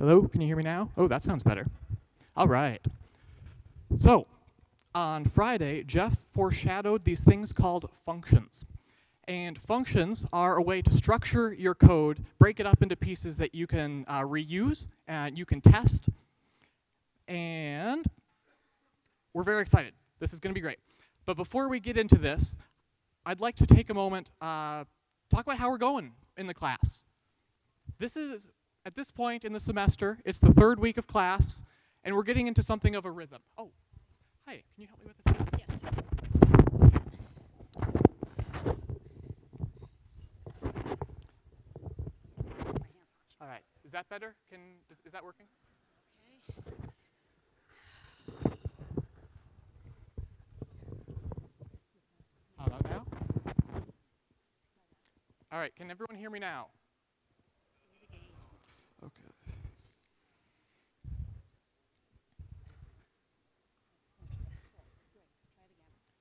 Hello, can you hear me now? Oh, that sounds better. All right. So, on Friday, Jeff foreshadowed these things called functions. And functions are a way to structure your code, break it up into pieces that you can uh, reuse and you can test. And we're very excited. This is going to be great. But before we get into this, I'd like to take a moment, uh, talk about how we're going in the class. This is, at this point in the semester, it's the third week of class, and we're getting into something of a rhythm. Oh, hi, can you help me with this? please? Yes. All right, is that better? Can, is, is that working? How about now? All right, can everyone hear me now?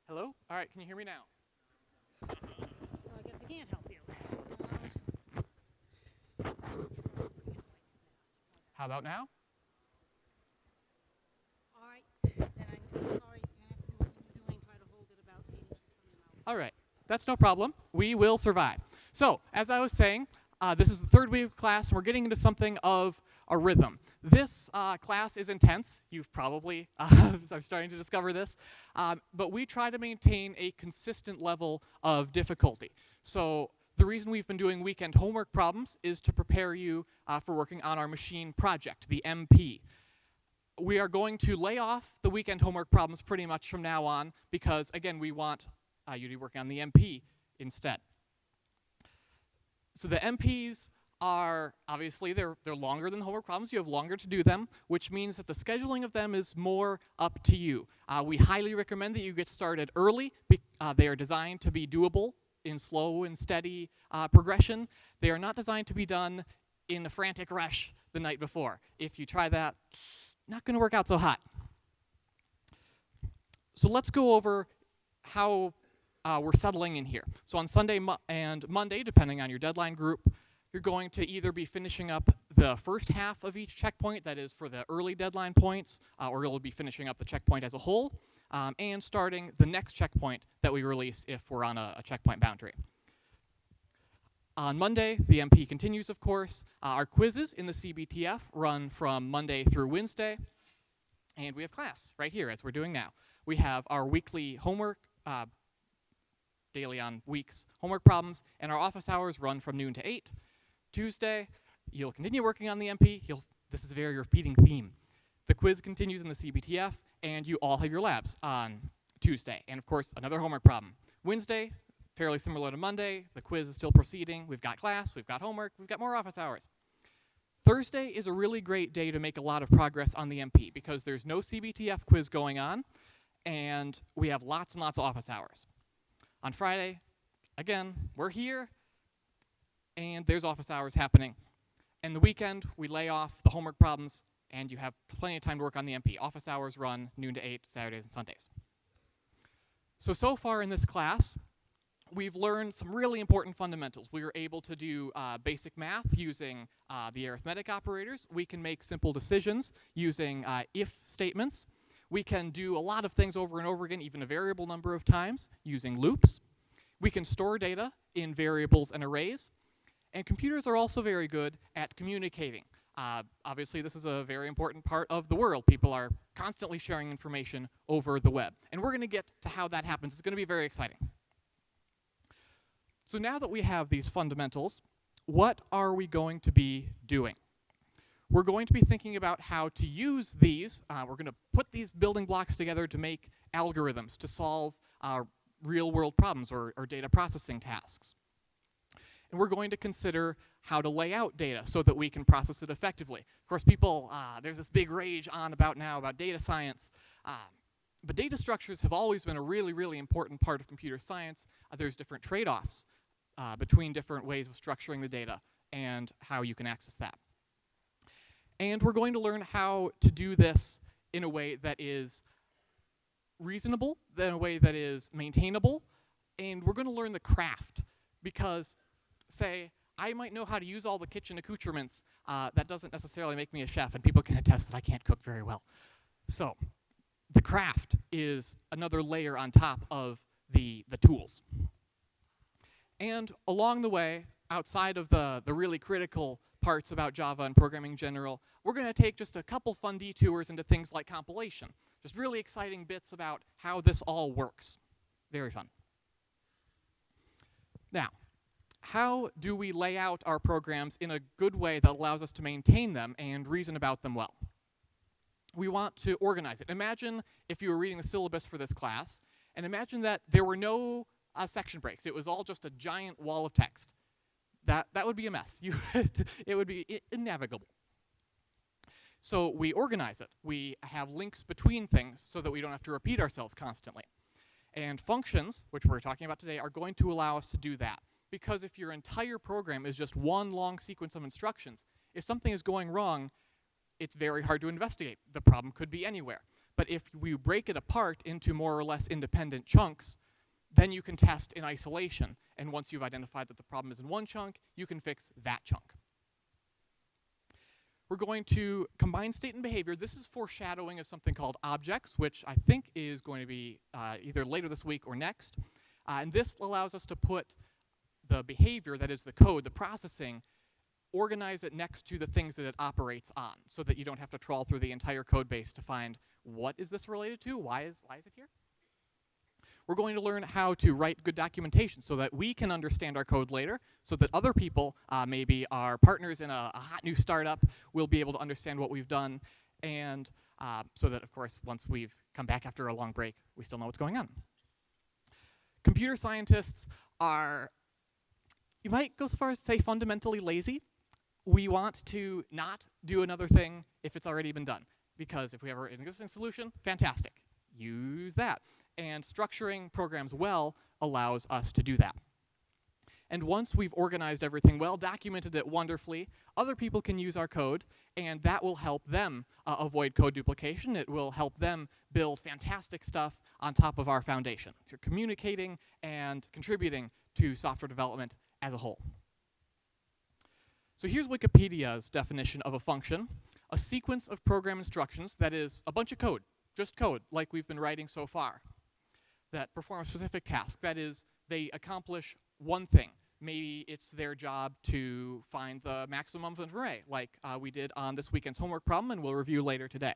Hello? All right, can you hear me now? So I guess I can't help you. How about now? All right, then I'm sorry. I have to do what you were doing. Try to hold it about eight inches from your mouth. All right, that's no problem. We will survive. So, as I was saying, uh, this is the third week of class, and we're getting into something of a rhythm. This uh, class is intense. You've probably, uh, I'm starting to discover this. Um, but we try to maintain a consistent level of difficulty. So, the reason we've been doing weekend homework problems is to prepare you uh, for working on our machine project, the MP we are going to lay off the weekend homework problems pretty much from now on because, again, we want uh, you to be working on the MP instead. So the MPs are, obviously, they're, they're longer than homework problems. You have longer to do them, which means that the scheduling of them is more up to you. Uh, we highly recommend that you get started early. Uh, they are designed to be doable in slow and steady uh, progression. They are not designed to be done in a frantic rush the night before. If you try that, not going to work out so hot. So let's go over how uh, we're settling in here. So on Sunday and Monday, depending on your deadline group, you're going to either be finishing up the first half of each checkpoint, that is for the early deadline points, uh, or you'll be finishing up the checkpoint as a whole, um, and starting the next checkpoint that we release if we're on a, a checkpoint boundary. On Monday, the MP continues, of course. Uh, our quizzes in the CBTF run from Monday through Wednesday. And we have class right here, as we're doing now. We have our weekly homework, uh, daily on weeks, homework problems, and our office hours run from noon to 8. Tuesday, you'll continue working on the MP. You'll, this is a very repeating theme. The quiz continues in the CBTF, and you all have your labs on Tuesday. And of course, another homework problem. Wednesday, fairly similar to Monday. The quiz is still proceeding. We've got class, we've got homework, we've got more office hours. Thursday is a really great day to make a lot of progress on the MP because there's no CBTF quiz going on and we have lots and lots of office hours. On Friday, again, we're here and there's office hours happening. And the weekend, we lay off the homework problems and you have plenty of time to work on the MP. Office hours run noon to 8, Saturdays and Sundays. So, so far in this class, we've learned some really important fundamentals. We were able to do uh, basic math using uh, the arithmetic operators. We can make simple decisions using uh, if statements. We can do a lot of things over and over again, even a variable number of times, using loops. We can store data in variables and arrays. And computers are also very good at communicating. Uh, obviously, this is a very important part of the world. People are constantly sharing information over the web. And we're going to get to how that happens. It's going to be very exciting. So now that we have these fundamentals, what are we going to be doing? We're going to be thinking about how to use these. Uh, we're going to put these building blocks together to make algorithms to solve uh, real world problems or, or data processing tasks. And we're going to consider how to lay out data so that we can process it effectively. Of course, people, uh, there's this big rage on about now about data science. Um, but data structures have always been a really, really important part of computer science. Uh, there's different trade-offs uh, between different ways of structuring the data and how you can access that. And we're going to learn how to do this in a way that is reasonable, in a way that is maintainable, and we're going to learn the craft because, say, I might know how to use all the kitchen accoutrements. Uh, that doesn't necessarily make me a chef, and people can attest that I can't cook very well. So, the craft is another layer on top of the, the tools. And along the way, outside of the, the really critical parts about Java and programming in general, we're going to take just a couple fun detours into things like compilation. Just really exciting bits about how this all works. Very fun. Now, how do we lay out our programs in a good way that allows us to maintain them and reason about them well? We want to organize it. Imagine if you were reading the syllabus for this class, and imagine that there were no uh, section breaks. It was all just a giant wall of text. That, that would be a mess. You it would be innavigable. So we organize it. We have links between things so that we don't have to repeat ourselves constantly. And functions, which we're talking about today, are going to allow us to do that. Because if your entire program is just one long sequence of instructions, if something is going wrong, it's very hard to investigate. The problem could be anywhere. But if we break it apart into more or less independent chunks, then you can test in isolation. And once you've identified that the problem is in one chunk, you can fix that chunk. We're going to combine state and behavior. This is foreshadowing of something called objects, which I think is going to be uh, either later this week or next. Uh, and this allows us to put the behavior, that is the code, the processing, organize it next to the things that it operates on so that you don't have to trawl through the entire code base to find what is this related to? Why is, why is it here? We're going to learn how to write good documentation so that we can understand our code later, so that other people, uh, maybe our partners in a, a, hot new startup, will be able to understand what we've done, and uh, so that, of course, once we've come back after a long break, we still know what's going on. Computer scientists are, you might go so far as to say fundamentally lazy. We want to not do another thing if it's already been done, because if we have an existing solution, fantastic, use that and structuring programs well allows us to do that. And once we've organized everything well, documented it wonderfully, other people can use our code, and that will help them uh, avoid code duplication. It will help them build fantastic stuff on top of our foundation. So you're communicating and contributing to software development as a whole. So here's Wikipedia's definition of a function. A sequence of program instructions, that is a bunch of code, just code, like we've been writing so far that perform a specific task. That is, they accomplish one thing. Maybe it's their job to find the maximum of an array, like uh, we did on this weekend's homework problem and we'll review later today.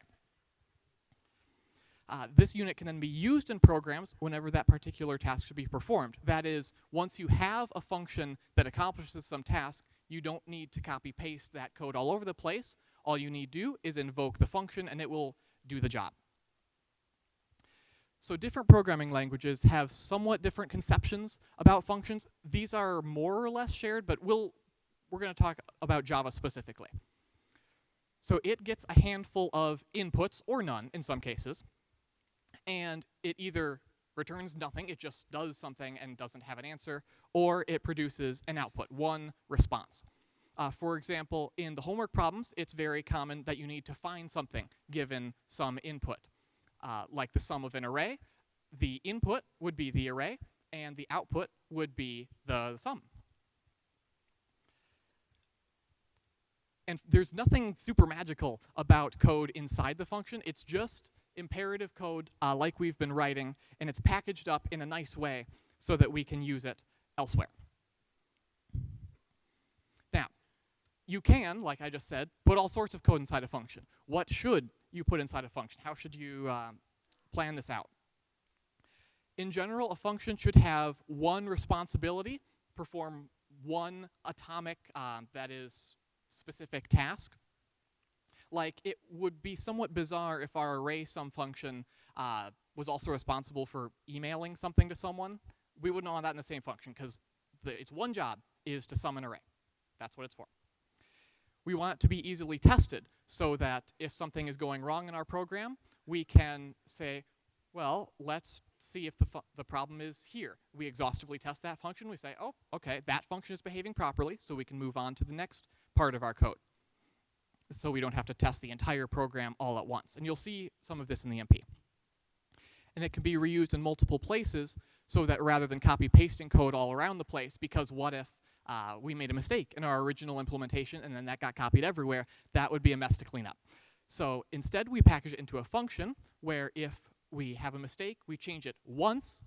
Uh, this unit can then be used in programs whenever that particular task should be performed. That is, once you have a function that accomplishes some task, you don't need to copy paste that code all over the place. All you need to do is invoke the function and it will do the job. So different programming languages have somewhat different conceptions about functions. These are more or less shared, but we'll, we're going to talk about Java specifically. So it gets a handful of inputs, or none in some cases, and it either returns nothing, it just does something and doesn't have an answer, or it produces an output, one response. Uh, for example, in the homework problems, it's very common that you need to find something given some input uh, like the sum of an array, the input would be the array, and the output would be the sum. And there's nothing super magical about code inside the function. It's just imperative code uh, like we've been writing, and it's packaged up in a nice way so that we can use it elsewhere. Now, you can, like I just said, put all sorts of code inside a function. What should you put inside a function? How should you um, plan this out? In general, a function should have one responsibility, perform one atomic, um, that is, specific task. Like, it would be somewhat bizarre if our array sum function uh, was also responsible for emailing something to someone. We wouldn't want that in the same function, because its one job is to sum an array. That's what it's for we want it to be easily tested so that if something is going wrong in our program, we can say, well, let's see if the, the problem is here. We exhaustively test that function. We say, oh, okay, that function is behaving properly, so we can move on to the next part of our code. So we don't have to test the entire program all at once. And you'll see some of this in the MP. And it can be reused in multiple places so that rather than copy pasting code all around the place, because what if uh, we made a mistake in our original implementation and then that got copied everywhere, that would be a mess to clean up. So instead, we package it into a function where if we have a mistake, we change it once,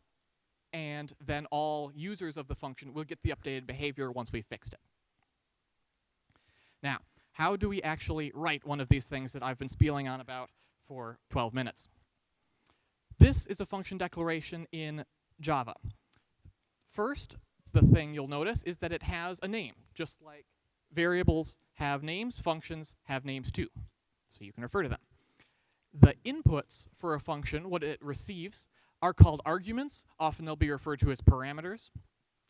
and then all users of the function will get the updated behavior once we fixed it. Now, how do we actually write one of these things that I've been spieling on about for 12 minutes? This is a function declaration in Java. First, the thing you'll notice is that it has a name, just like variables have names, functions have names too. So you can refer to them. The inputs for a function, what it receives, are called arguments. Often they'll be referred to as parameters.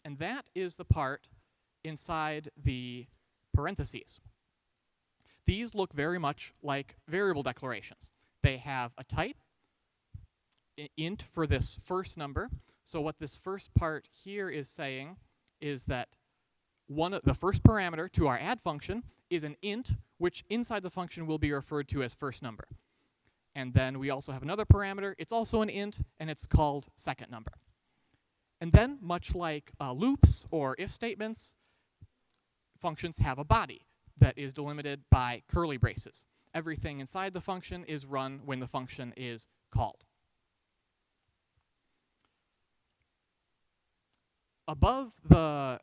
And that is the part inside the parentheses. These look very much like variable declarations. They have a type, int for this first number. So what this first part here is saying is that one of the first parameter to our add function is an int, which inside the function will be referred to as first number. And then we also have another parameter. It's also an int, and it's called second number. And then, much like uh, loops or if statements, functions have a body that is delimited by curly braces. Everything inside the function is run when the function is called. Above the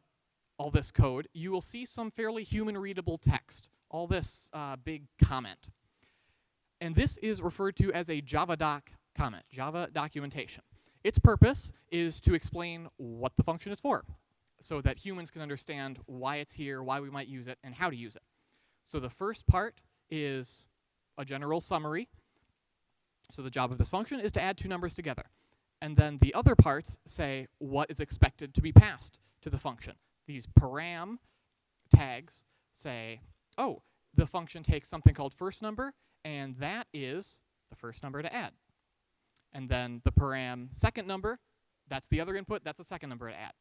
all this code, you will see some fairly human-readable text, all this uh, big comment. And this is referred to as a JavaDoc comment, Java documentation. Its purpose is to explain what the function is for, so that humans can understand why it's here, why we might use it, and how to use it. So the first part is a general summary. So the job of this function is to add two numbers together. And then the other parts say what is expected to be passed to the function. These param tags say, oh, the function takes something called first number, and that is the first number to add. And then the param second number, that's the other input, that's the second number to add.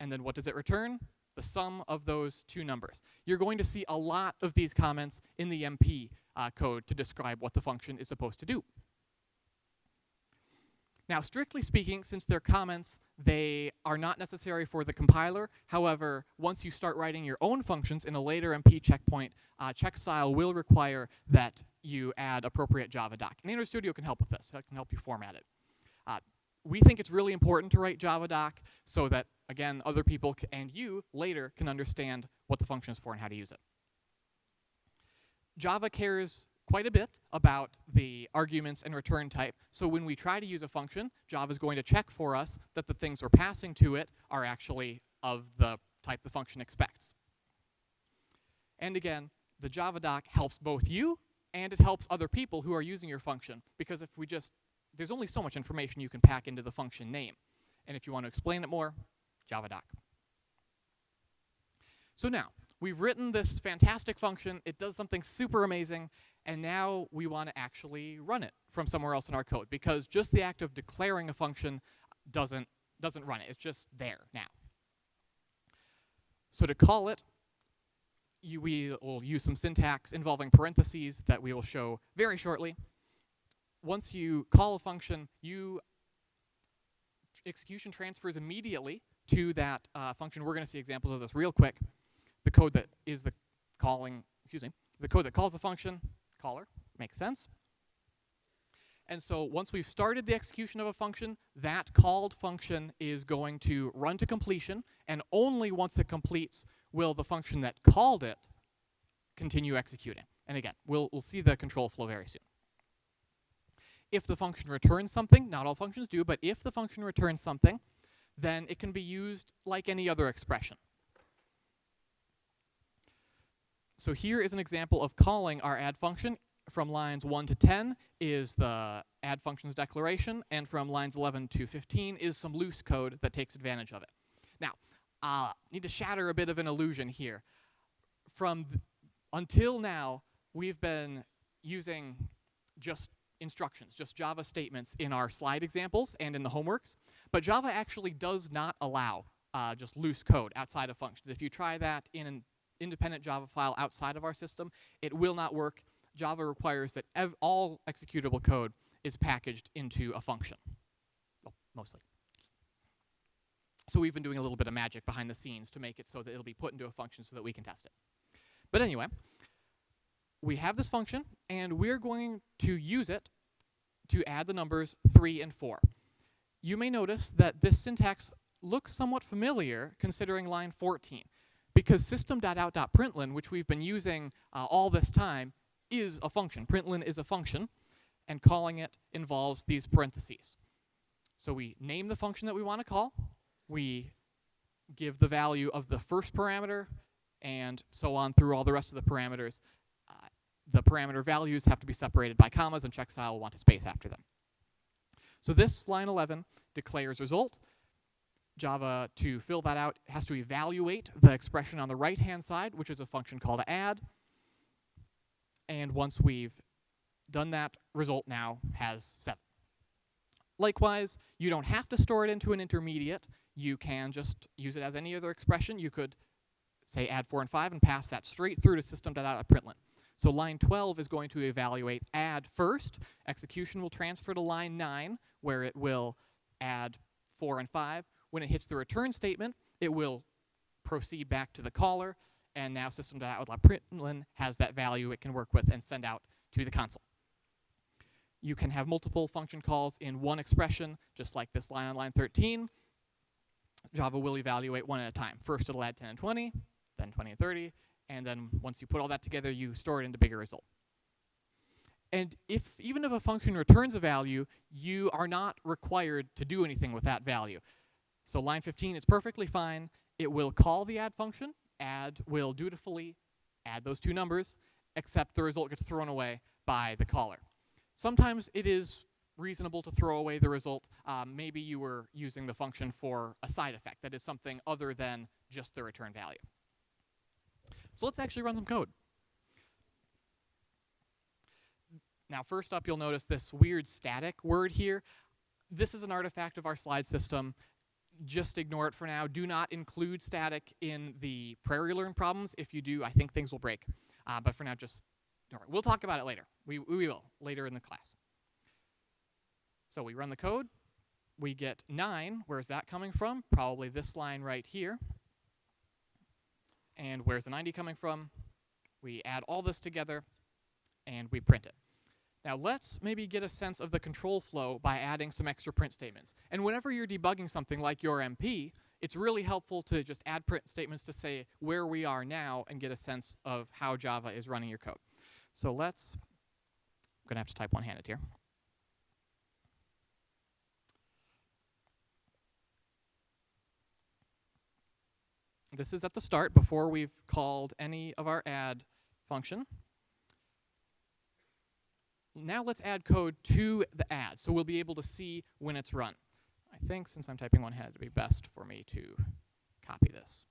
And then what does it return? The sum of those two numbers. You're going to see a lot of these comments in the MP uh, code to describe what the function is supposed to do. Now, strictly speaking, since they're comments, they are not necessary for the compiler. However, once you start writing your own functions in a later MP checkpoint, uh, check style will require that you add appropriate JavaDoc. And Android Studio can help with this. It can help you format it. Uh, we think it's really important to write JavaDoc so that, again, other people and you later can understand what the function is for and how to use it. Java cares quite a bit about the arguments and return type. So when we try to use a function, Java is going to check for us that the things we're passing to it are actually of the type the function expects. And again, the JavaDoc helps both you and it helps other people who are using your function. Because if we just, there's only so much information you can pack into the function name. And if you want to explain it more, JavaDoc. So now, we've written this fantastic function. It does something super amazing and now we want to actually run it from somewhere else in our code because just the act of declaring a function doesn't, doesn't run it. It's just there now. So to call it, you, we will use some syntax involving parentheses that we will show very shortly. Once you call a function, you execution transfers immediately to that uh, function. We're going to see examples of this real quick. The code that is the calling, excuse me, the code that calls the function caller. Makes sense. And so once we've started the execution of a function, that called function is going to run to completion, and only once it completes will the function that called it continue executing. And again, we'll, we'll see the control flow very soon. If the function returns something, not all functions do, but if the function returns something, then it can be used like any other expression. So here is an example of calling our add function. From lines 1 to 10 is the add functions declaration, and from lines 11 to 15 is some loose code that takes advantage of it. Now, uh, need to shatter a bit of an illusion here. From until now, we've been using just instructions, just Java statements in our slide examples and in the homeworks. But Java actually does not allow uh, just loose code outside of functions. If you try that in an independent Java file outside of our system, it will not work. Java requires that all executable code is packaged into a function, well, mostly. So we've been doing a little bit of magic behind the scenes to make it so that it'll be put into a function so that we can test it. But anyway, we have this function, and we're going to use it to add the numbers 3 and 4. You may notice that this syntax looks somewhat familiar considering line 14, because system.out.println, which we've been using uh, all this time, is a function. Println is a function, and calling it involves these parentheses. So we name the function that we want to call, we give the value of the first parameter, and so on through all the rest of the parameters. The parameter values have to be separated by commas, and checkstyle will want a space after them. So this line 11 declares result. Java, to fill that out, has to evaluate the expression on the right-hand side, which is a function called add. And once we've done that, result now has 7. Likewise, you don't have to store it into an intermediate. You can just use it as any other expression. You could say add 4 and 5 and pass that straight through to system.out.println. So line 12 is going to evaluate add first. Execution will transfer to line 9, where it will add 4 and 5. When it hits the return statement, it will proceed back to the caller, and now system.out.println has that value it can work with and send out to the console. You can have multiple function calls in one expression, just like this line on line 13. Java will evaluate one at a time. First it'll add 10 and 20, then 20 and 30, and then once you put all that together, you store it into bigger result. And if even if a function returns a value, you are not required to do anything with that value. So line 15 is perfectly fine. It will call the add function. Add will dutifully add those two numbers, except the result gets thrown away by the caller. Sometimes it is reasonable to throw away the result. Um, maybe you were using the function for a side effect, that is something other than just the return value. So let's actually run some code. Now first up, you'll notice this weird static word here. This is an artifact of our slide system. Just ignore it for now. Do not include static in the Prairie Learn problems. If you do, I think things will break. Uh, but for now, just ignore it. We'll talk about it later. We, we will, later in the class. So we run the code. We get 9. Where's that coming from? Probably this line right here. And where's the 90 coming from? We add all this together, and we print it. Now let's maybe get a sense of the control flow by adding some extra print statements. And whenever you're debugging something like your MP, it's really helpful to just add print statements to say where we are now and get a sense of how Java is running your code. So let's, I'm going to have to type one-handed here. This is at the start before we've called any of our add function. Now let's add code to the add, so we'll be able to see when it's run. I think since I'm typing one hand, it'd be best for me to copy this.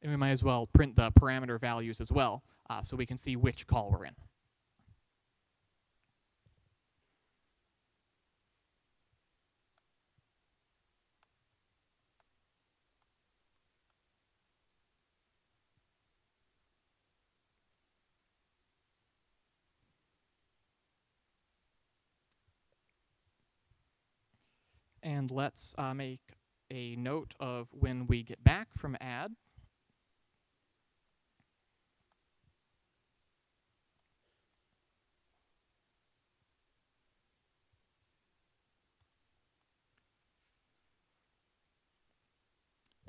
And we might as well print the parameter values as well, uh, so we can see which call we're in. And let's uh, make a note of when we get back from add.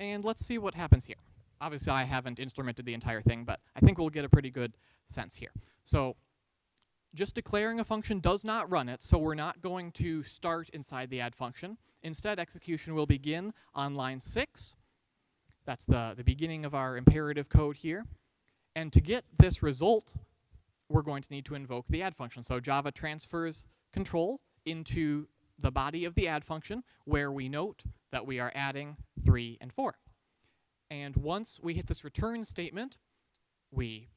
And let's see what happens here. Obviously, I haven't instrumented the entire thing, but I think we'll get a pretty good sense here. So just declaring a function does not run it, so we're not going to start inside the add function. Instead, execution will begin on line 6. That's the, the beginning of our imperative code here. And to get this result, we're going to need to invoke the add function. So Java transfers control into the body of the add function, where we note that we are adding 3 and 4. And once we hit this return statement, we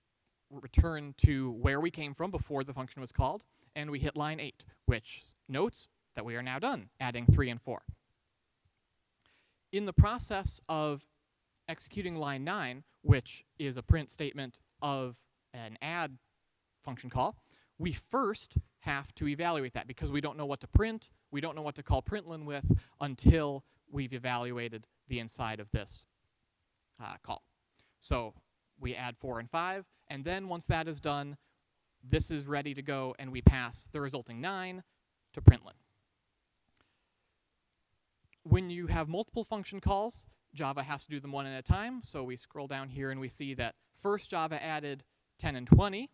return to where we came from before the function was called, and we hit line 8, which notes that we are now done adding 3 and 4. In the process of executing line 9, which is a print statement of an add function call, we first have to evaluate that because we don't know what to print, we don't know what to call println with until we've evaluated the inside of this uh, call. So we add 4 and 5, and then once that is done, this is ready to go, and we pass the resulting 9 to println. When you have multiple function calls, Java has to do them one at a time, so we scroll down here and we see that first Java added 10 and 20,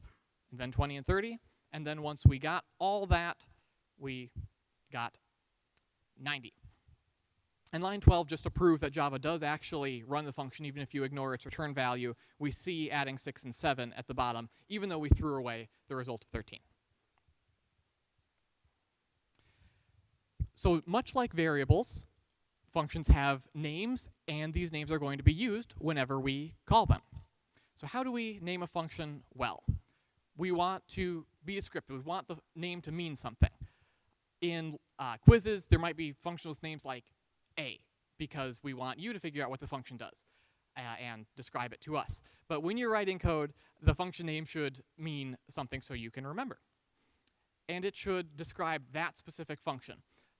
and then 20 and 30, and then once we got all that, we got 90. And line 12, just to prove that Java does actually run the function even if you ignore its return value, we see adding 6 and 7 at the bottom, even though we threw away the result of 13. So much like variables, functions have names, and these names are going to be used whenever we call them. So how do we name a function well? We want to be descriptive. We want the name to mean something. In uh, quizzes, there might be functions with names like a, because we want you to figure out what the function does uh, and describe it to us. But when you're writing code, the function name should mean something so you can remember. And it should describe that specific function.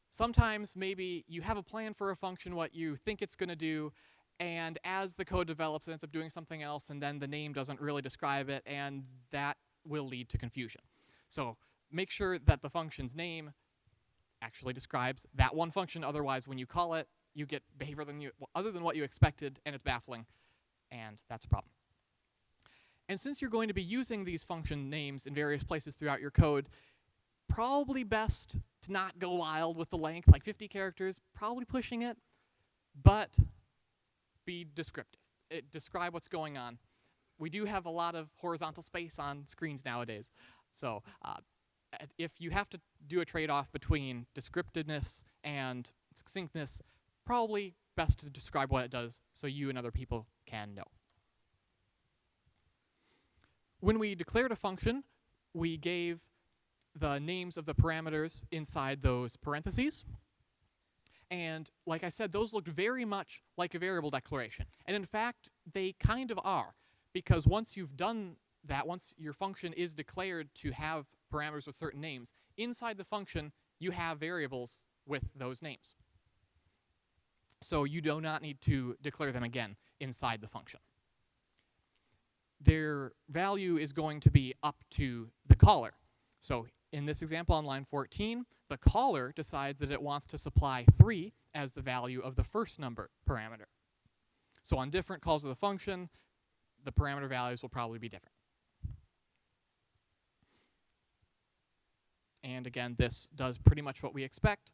Sometimes maybe you have a plan for a function, what you think it's going to do, and as the code develops, it ends up doing something else, and then the name doesn't really describe it, and that will lead to confusion. So make sure that the function's name actually describes that one function. Otherwise, when you call it, you get behavior than you, other than what you expected, and it's baffling, and that's a problem. And since you're going to be using these function names in various places throughout your code, probably best to not go wild with the length, like 50 characters, probably pushing it, but be descriptive. It, describe what's going on. We do have a lot of horizontal space on screens nowadays, so uh, if you have to do a trade-off between descriptiveness and succinctness, probably best to describe what it does so you and other people can know. When we declared a function, we gave the names of the parameters inside those parentheses. And like I said, those looked very much like a variable declaration. And in fact, they kind of are. Because once you've done that, once your function is declared to have parameters with certain names, inside the function, you have variables with those names. So you do not need to declare them again inside the function. Their value is going to be up to the caller. So in this example on line 14, the caller decides that it wants to supply 3 as the value of the first number parameter. So on different calls of the function, the parameter values will probably be different. And again, this does pretty much what we expect.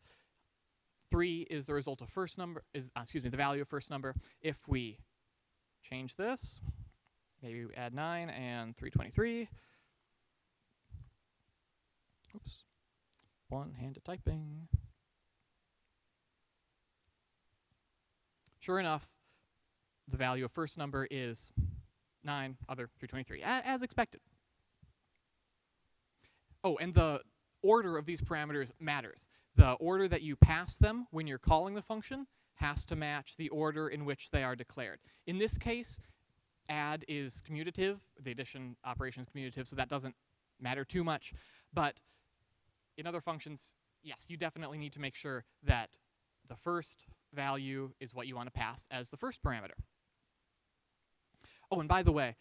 3 is the result of first number, is uh, excuse me, the value of first number. If we change this, maybe we add 9 and 323. Oops. One-handed typing. Sure enough, the value of first number is 9, other 323, as expected. Oh, and the order of these parameters matters. The order that you pass them when you're calling the function has to match the order in which they are declared. In this case, add is commutative, the addition operation is commutative, so that doesn't matter too much. But in other functions, yes, you definitely need to make sure that the first value is what you want to pass as the first parameter. Oh, and by the way,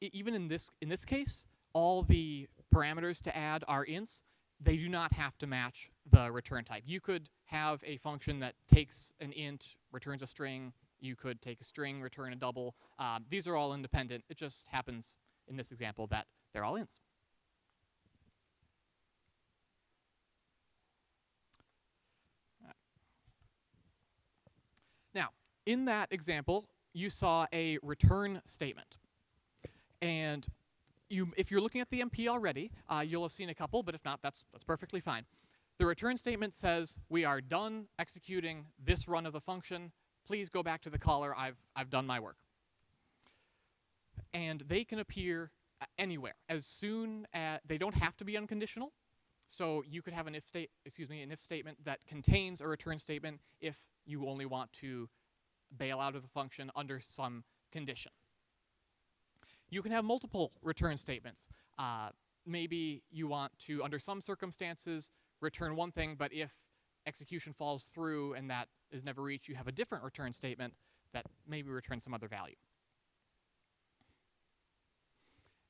even in this in this case, all the parameters to add are ints. They do not have to match the return type. You could have a function that takes an int, returns a string. You could take a string, return a double. Um, these are all independent. It just happens in this example that they're all ints. Now, in that example, you saw a return statement. And you, if you're looking at the MP already, uh, you'll have seen a couple, but if not, that's, that's perfectly fine. The return statement says, we are done executing this run of the function. Please go back to the caller. I've, I've done my work. And they can appear anywhere. As soon as, they don't have to be unconditional. So you could have an if state, excuse me, an if statement that contains a return statement if you only want to bail out of the function under some condition. You can have multiple return statements. Uh, maybe you want to, under some circumstances, return one thing, but if execution falls through and that is never reached, you have a different return statement that maybe returns some other value.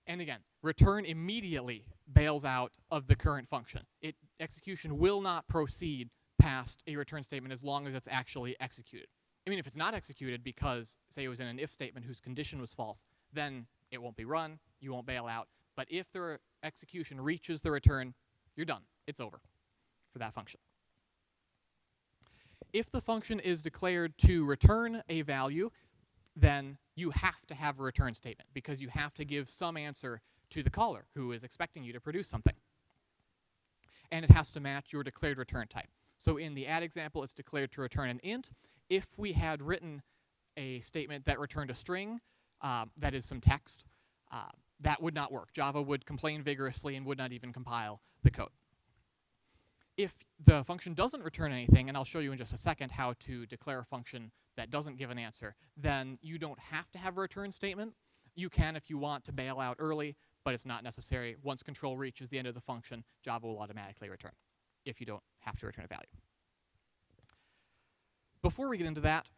And again, return immediately bails out of the current function. It execution will not proceed past a return statement as long as it's actually executed. I mean, if it's not executed because, say, it was in an if statement whose condition was false, then it won't be run, you won't bail out. But if the execution reaches the return, you're done. It's over for that function. If the function is declared to return a value, then you have to have a return statement because you have to give some answer to the caller who is expecting you to produce something. And it has to match your declared return type. So in the add example, it's declared to return an int. If we had written a statement that returned a string, um, that is some text, uh, that would not work. Java would complain vigorously and would not even compile the code. If the function doesn't return anything, and I'll show you in just a second how to declare a function that doesn't give an answer, then you don't have to have a return statement. You can if you want to bail out early, but it's not necessary. Once control reaches the end of the function, Java will automatically return if you don't have to return a value. Before we get into that,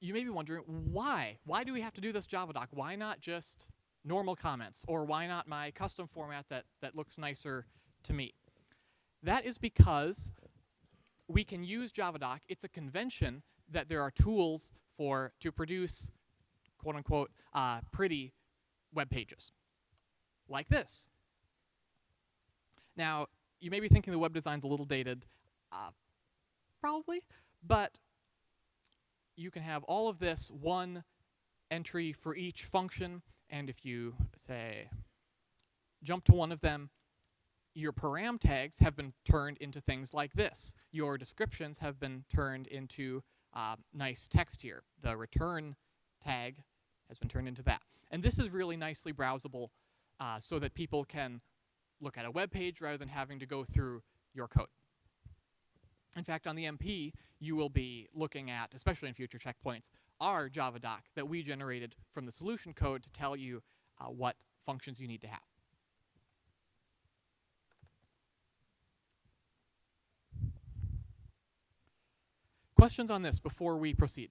you may be wondering why? Why do we have to do this Java doc? Why not just normal comments? Or why not my custom format that, that looks nicer to me? That is because we can use JavaDoc. It's a convention that there are tools for to produce quote unquote uh, pretty web pages like this. Now, you may be thinking the web design's a little dated, uh, probably, but you can have all of this one entry for each function, and if you say jump to one of them, your param tags have been turned into things like this. Your descriptions have been turned into uh, nice text here. The return tag has been turned into that. And this is really nicely browsable uh, so that people can look at a web page rather than having to go through your code. In fact, on the MP, you will be looking at, especially in future checkpoints, our Java doc that we generated from the solution code to tell you uh, what functions you need to have. Questions on this before we proceed?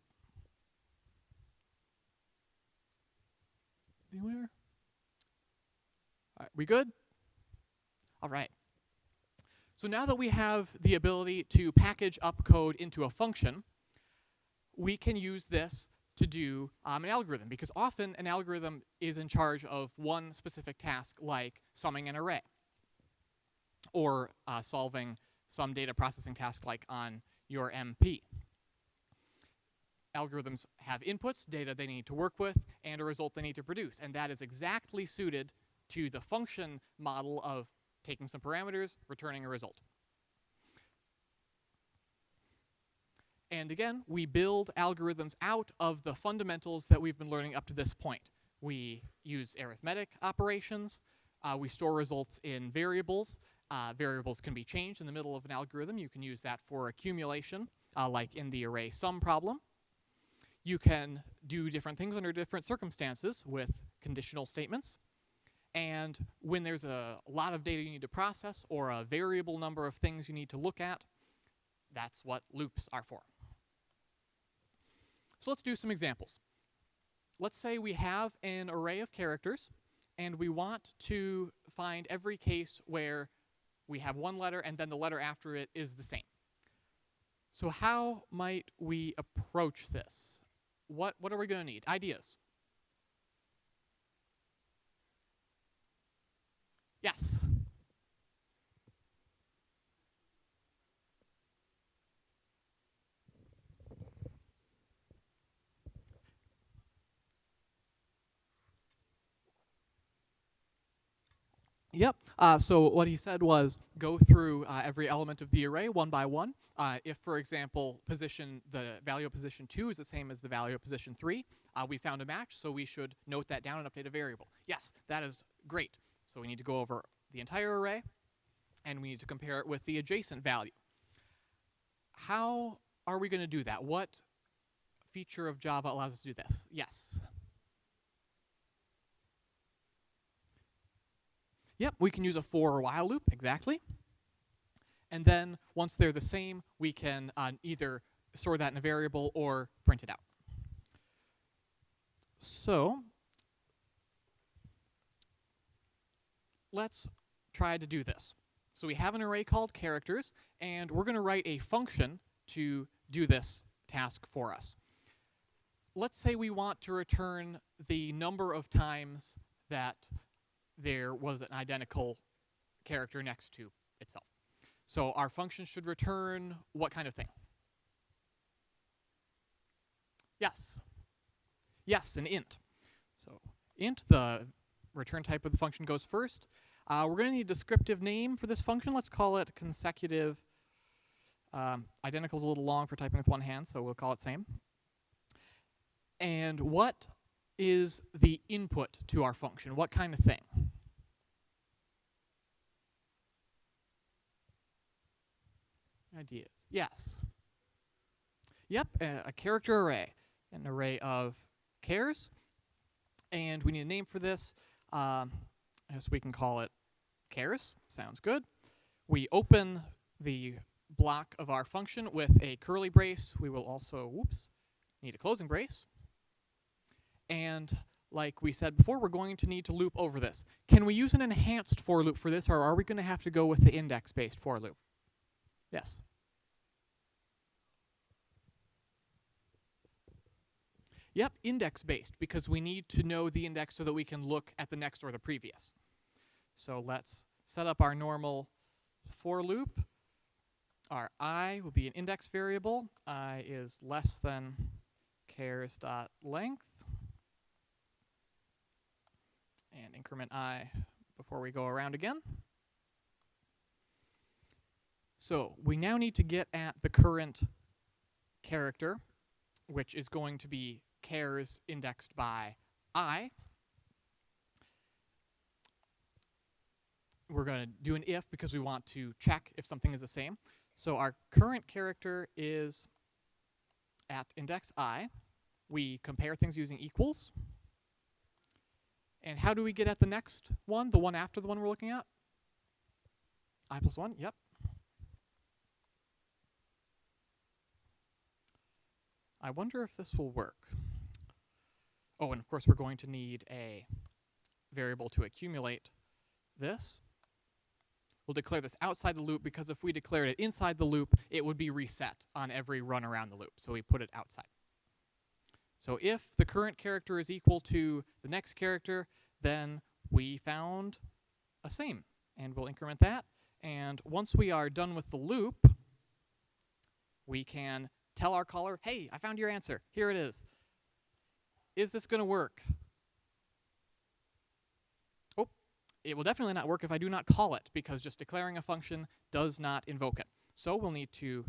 Anywhere? All right, we good? All right. So now that we have the ability to package up code into a function, we can use this to do um, an algorithm because often an algorithm is in charge of one specific task like summing an array or uh, solving some data processing task like on your MP. Algorithms have inputs, data they need to work with, and a result they need to produce. And that is exactly suited to the function model of taking some parameters, returning a result. And again, we build algorithms out of the fundamentals that we've been learning up to this point. We use arithmetic operations. Uh, we store results in variables. Uh, variables can be changed in the middle of an algorithm. You can use that for accumulation, uh, like in the array sum problem. You can do different things under different circumstances with conditional statements. And when there's a lot of data you need to process or a variable number of things you need to look at, that's what loops are for. So let's do some examples. Let's say we have an array of characters and we want to find every case where we have one letter and then the letter after it is the same. So how might we approach this? What, what are we going to need? Ideas. Yes. Yep. Uh, so what he said was go through uh, every element of the array one by one. Uh, if, for example, position the value of position two is the same as the value of position three, uh, we found a match, so we should note that down and update a variable. Yes, that is great. So we need to go over the entire array, and we need to compare it with the adjacent value. How are we going to do that? What feature of Java allows us to do this? Yes. Yep, we can use a for or while loop, exactly. And then once they're the same, we can uh, either store that in a variable or print it out. So let's try to do this. So we have an array called characters, and we're going to write a function to do this task for us. Let's say we want to return the number of times that there was an identical character next to itself. So our function should return what kind of thing? Yes. Yes, an int. So int, the return type of the function goes first. Uh, we're going to need a descriptive name for this function. Let's call it consecutive. Um, identical is a little long for typing with one hand, so we'll call it same. And what is the input to our function? What kind of thing? Ideas. Yes. Yep, a, a character array. An array of chars. And we need a name for this. Um, I guess we can call it chars. Sounds good. We open the block of our function with a curly brace. We will also, whoops, need a closing brace. And like we said before, we're going to need to loop over this. Can we use an enhanced for loop for this, or are we going to have to go with the index-based for loop? Yes. Yep, index-based, because we need to know the index so that we can look at the next or the previous. So let's set up our normal for loop. Our i will be an index variable. i is less than chars dot length. And increment i before we go around again. So we now need to get at the current character, which is going to be chars indexed by i. We're going to do an if because we want to check if something is the same. So our current character is at index i. We compare things using equals. And how do we get at the next one, the one after the one we're looking at? i plus 1, yep. I wonder if this will work. Oh, and of course we're going to need a variable to accumulate this. We'll declare this outside the loop because if we declared it inside the loop, it would be reset on every run around the loop. So we put it outside. So if the current character is equal to the next character, then we found a same. And we'll increment that. And once we are done with the loop, we can tell our caller, hey, I found your answer. Here it is. Is this going to work? Oh, it will definitely not work if I do not call it, because just declaring a function does not invoke it. So we'll need to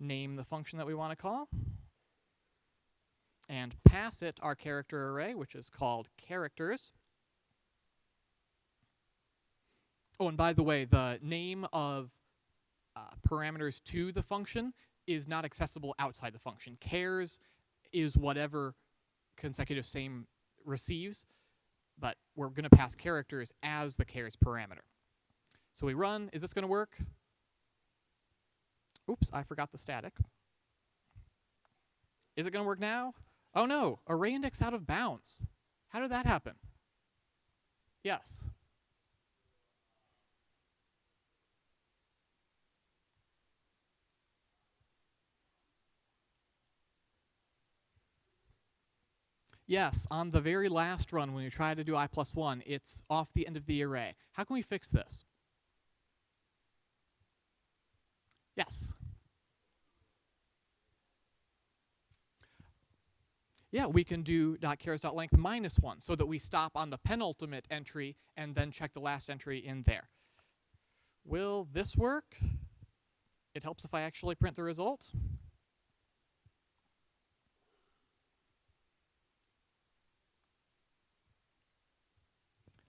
name the function that we want to call and pass it our character array, which is called characters. Oh, and by the way, the name of uh, parameters to the function is not accessible outside the function. Chars is whatever consecutive same receives, but we're going to pass characters as the chars parameter. So we run. Is this going to work? Oops, I forgot the static. Is it going to work now? Oh no, array index out of bounds. How did that happen? Yes. Yes, on the very last run when we try to do i plus 1, it's off the end of the array. How can we fix this? Yes. Yeah, we can do .chars.length minus 1 so that we stop on the penultimate entry and then check the last entry in there. Will this work? It helps if I actually print the result.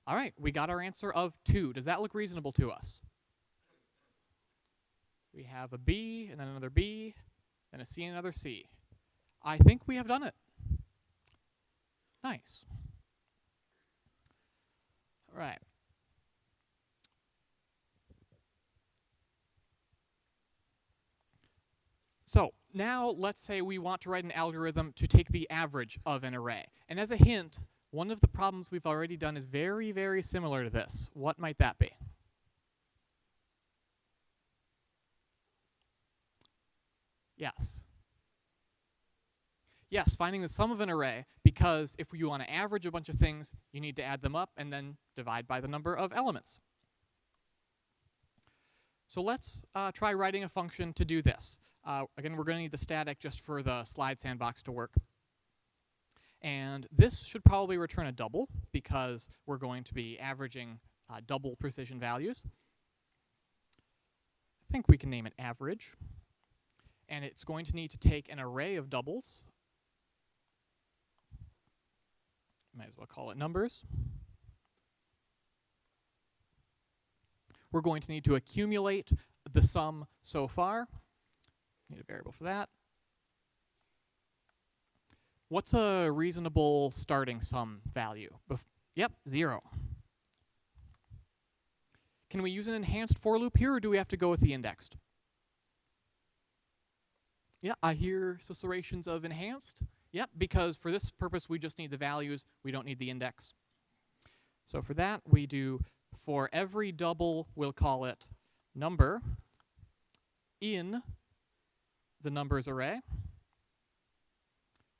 All right, we got our answer of 2. Does that look reasonable to us? We have a B, and then another B, and a C, and another C. I think we have done it. Nice. All right. So now let's say we want to write an algorithm to take the average of an array. And as a hint, one of the problems we've already done is very, very similar to this. What might that be? Yes. Yes, finding the sum of an array, because if you want to average a bunch of things, you need to add them up and then divide by the number of elements. So let's uh, try writing a function to do this. Uh, again, we're going to need the static just for the slide sandbox to work. And this should probably return a double because we're going to be averaging uh, double precision values. I think we can name it average. And it's going to need to take an array of doubles. Might as well call it numbers. We're going to need to accumulate the sum so far. Need a variable for that. What's a reasonable starting sum value? Bef yep, zero. Can we use an enhanced for loop here, or do we have to go with the indexed? Yeah, I hear susurrations of enhanced. Yep, because for this purpose, we just need the values. We don't need the index. So for that, we do for every double, we'll call it number in the numbers array.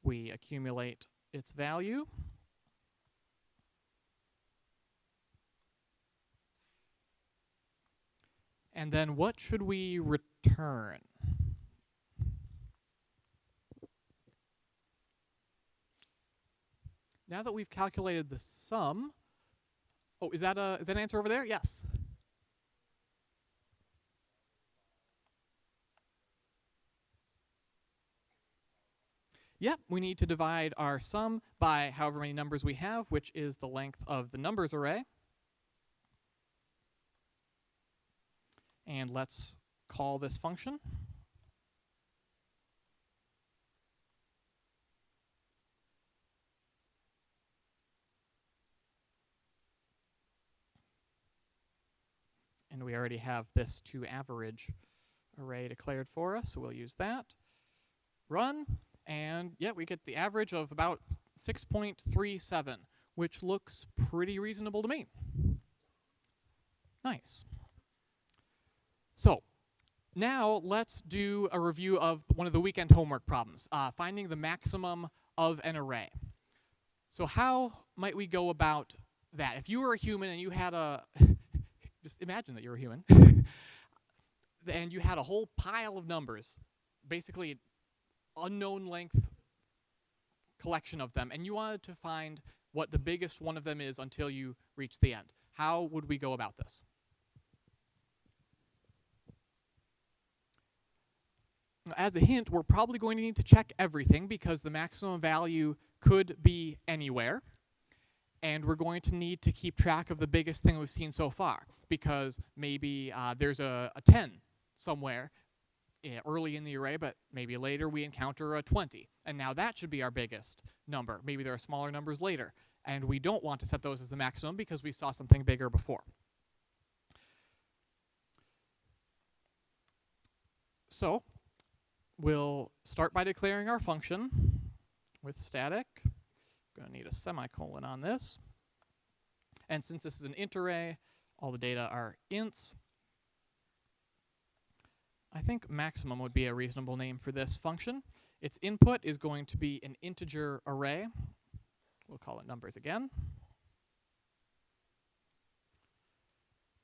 We accumulate its value. And then what should we return? Now that we've calculated the sum, oh, is that a is that an answer over there? Yes. Yep, we need to divide our sum by however many numbers we have, which is the length of the numbers array. And let's call this function. And we already have this to average array declared for us, so we'll use that. Run, and yeah, we get the average of about 6.37, which looks pretty reasonable to me. Nice. So, now let's do a review of one of the weekend homework problems, uh, finding the maximum of an array. So how might we go about that? If you were a human and you had a, just imagine that you're a human, and you had a whole pile of numbers, basically unknown length collection of them, and you wanted to find what the biggest one of them is until you reach the end. How would we go about this? As a hint, we're probably going to need to check everything because the maximum value could be anywhere. And we're going to need to keep track of the biggest thing we've seen so far because maybe uh, there's a, a 10 somewhere Eh, early in the array, but maybe later we encounter a 20. And now that should be our biggest number. Maybe there are smaller numbers later. And we don't want to set those as the maximum because we saw something bigger before. So we'll start by declaring our function with static. Going to need a semicolon on this. And since this is an int array, all the data are ints. I think maximum would be a reasonable name for this function. Its input is going to be an integer array. We'll call it numbers again.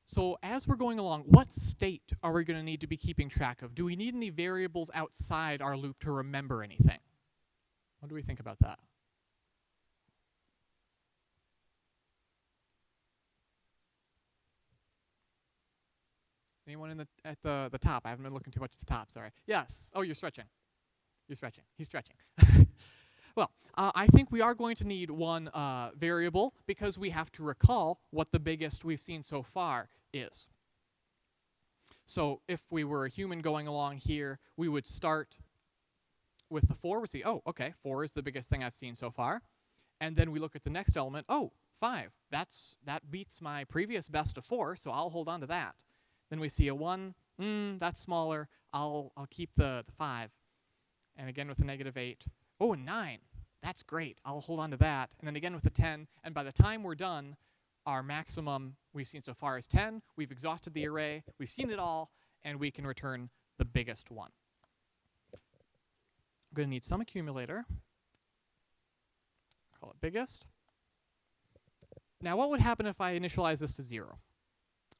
So as we're going along, what state are we going to need to be keeping track of? Do we need any variables outside our loop to remember anything? What do we think about that? Anyone in the at the the top? I haven't been looking too much at the top. Sorry. Yes. Oh, you're stretching. You're stretching. He's stretching. well, uh, I think we are going to need one uh, variable because we have to recall what the biggest we've seen so far is. So if we were a human going along here, we would start with the 4. We see, oh, okay, 4 is the biggest thing I've seen so far. And then we look at the next element, oh, 5. That's, that beats my previous best of 4, so I'll hold on to that. Then we see a 1, mm, that's smaller. I'll I'll keep the, the five. And again with the negative eight. Oh, a nine. That's great. I'll hold on to that. And then again with the 10. And by the time we're done, our maximum we've seen so far is 10. We've exhausted the array. We've seen it all. And we can return the biggest one. I'm going to need some accumulator. Call it biggest. Now, what would happen if I initialize this to 0?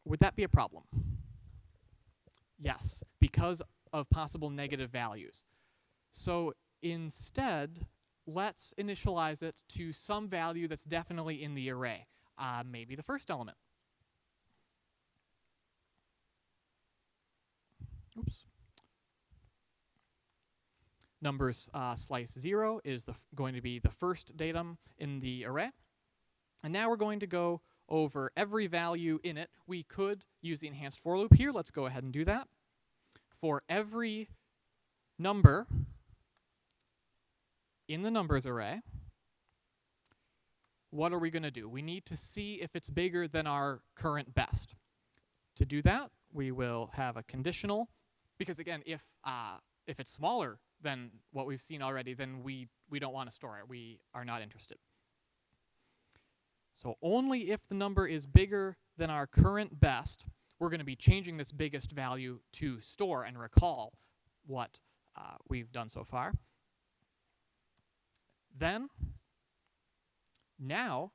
Would that be a problem? Yes, because of possible negative values. So instead, let's initialize it to some value that's definitely in the array. Uh, maybe the first element. Oops. Numbers uh, slice 0 is going to be the first datum in the array. And now we're going to go over every value in it. We could use the enhanced for loop here. Let's go ahead and do that. For every number in the numbers array, what are we going to do? We need to see if it's bigger than our current best. To do that, we will have a conditional, because again, if uh, if it's smaller than what we've seen already, then we we don't want to store it. We are not interested. So only if the number is bigger than our current best, we're going to be changing this biggest value to store and recall what uh, we've done so far. Then, now,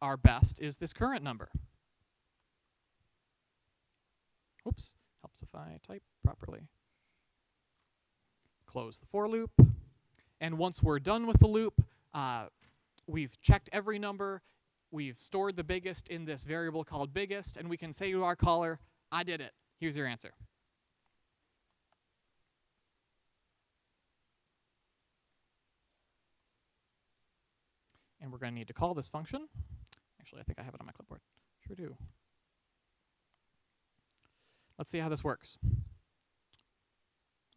our best is this current number. Oops, helps if I type properly. Close the for loop. And once we're done with the loop, uh, we've checked every number, we've stored the biggest in this variable called biggest, and we can say to our caller, I did it. Here's your answer. And we're going to need to call this function. Actually, I think I have it on my clipboard. Sure do. Let's see how this works.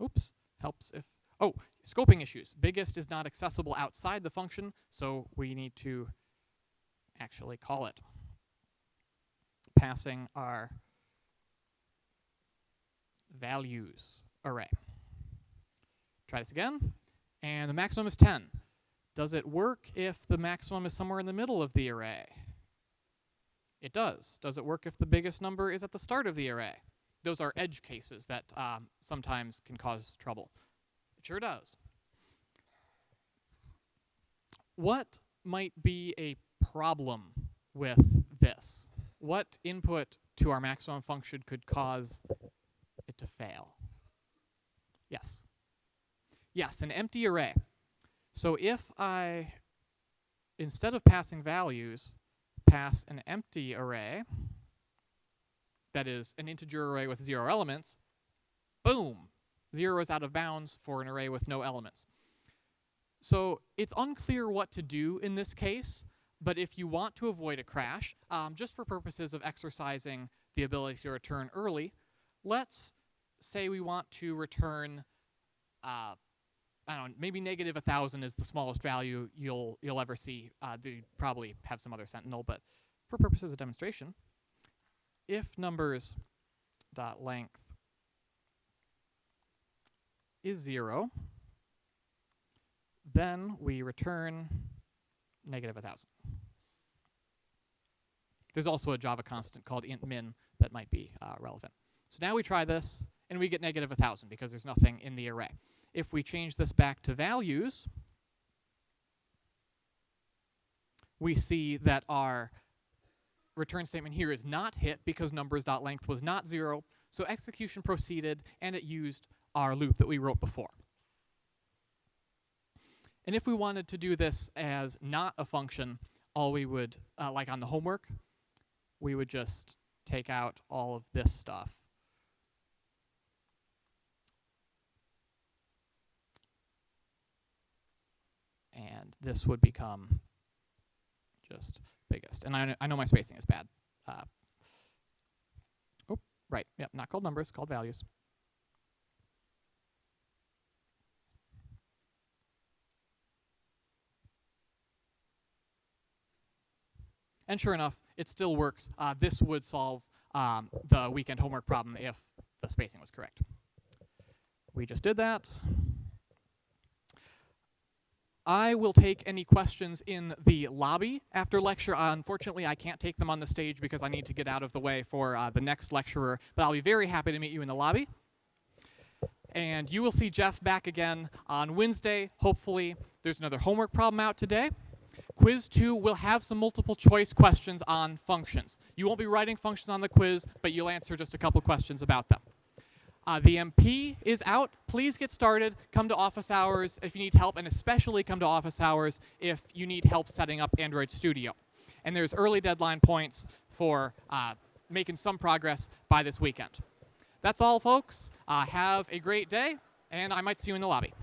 Oops, helps if, oh, scoping issues. Biggest is not accessible outside the function, so we need to actually call it. Passing our values array. Try this again, and the maximum is 10. Does it work if the maximum is somewhere in the middle of the array? It does. Does it work if the biggest number is at the start of the array? Those are edge cases that um, sometimes can cause trouble. It sure does. What might be a problem with this? What input to our maximum function could cause it to fail? Yes. Yes, an empty array. So if I, instead of passing values, pass an empty array, that is an integer array with zero elements, boom, zero is out of bounds for an array with no elements. So it's unclear what to do in this case, but if you want to avoid a crash, um, just for purposes of exercising the ability to return early, let's say we want to return, uh, I don't know, maybe negative 1,000 is the smallest value you'll, you'll ever see. Uh, they probably have some other sentinel, but for purposes of demonstration, if numbers dot length is 0, then we return negative 1,000. There's also a Java constant called int min that might be uh, relevant. So now we try this, and we get negative 1,000 because there's nothing in the array. If we change this back to values, we see that our return statement here is not hit because numbers.length was not 0, so execution proceeded, and it used our loop that we wrote before. And if we wanted to do this as not a function, all we would, uh, like on the homework, we would just take out all of this stuff. And this would become just biggest. And I, kn- I know my spacing is bad. Uh, oh, right. Yep, not called numbers, called values. And sure enough, it still works. Uh, this would solve um, the weekend homework problem if the spacing was correct. We just did that. I will take any questions in the lobby after lecture. Uh, unfortunately, I can't take them on the stage because I need to get out of the way for uh, the next lecturer, but I'll be very happy to meet you in the lobby. And you will see Jeff back again on Wednesday, hopefully. There's another homework problem out today. Quiz 2 will have some multiple choice questions on functions. You won't be writing functions on the quiz, but you'll answer just a couple questions about them. Uh, the MP is out. Please get started. Come to office hours if you need help, and especially come to office hours if you need help setting up Android Studio. And there's early deadline points for uh, making some progress by this weekend. That's all, folks. Uh, have a great day, and I might see you in the lobby.